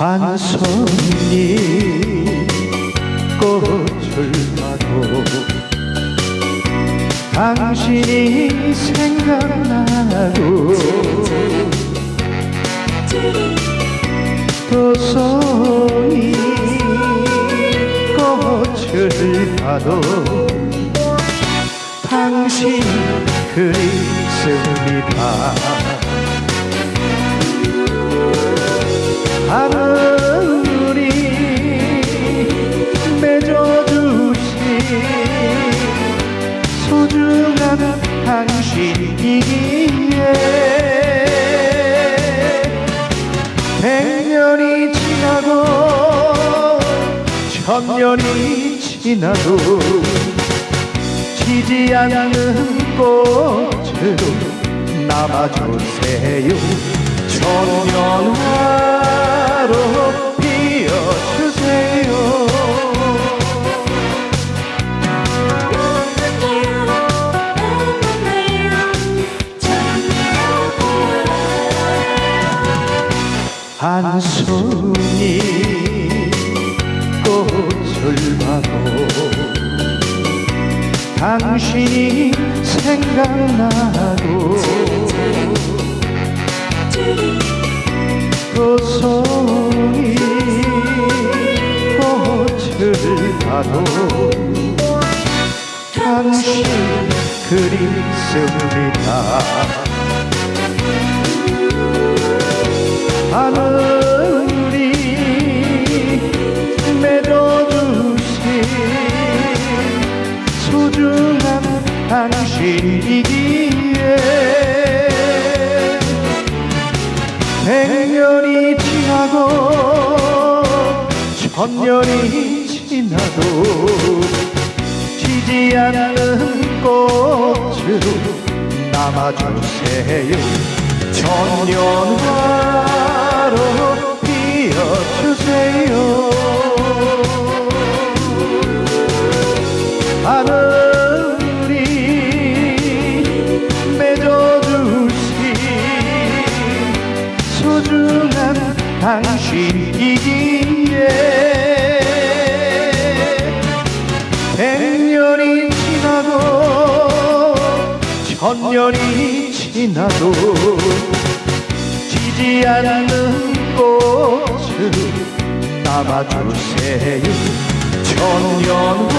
한 손이 꽃을 봐도 당신이 생각나고 도소이 꽃을 봐도 당신 그립습니다 하늘이 맺어주신 소중한 당신이기에 백년이 지나고 천년이 지나도 지지 않는 꽃으로 남아주세요. 천년 화로 피어주세요. 한 손이 꽃을 봐도 당신이 생각나 봐도 당신 그립습니다. 하늘이 맺어주신 소중한 당신이기에 백년이 지나고 천년이 지나도 지지 않는 꽃으로 남아주세요 천년화로 피어주세요. 하늘이 맺어주신 소중한 당신이기 천년이 지나도 지지 않는 꽃으로 남아주세요 천년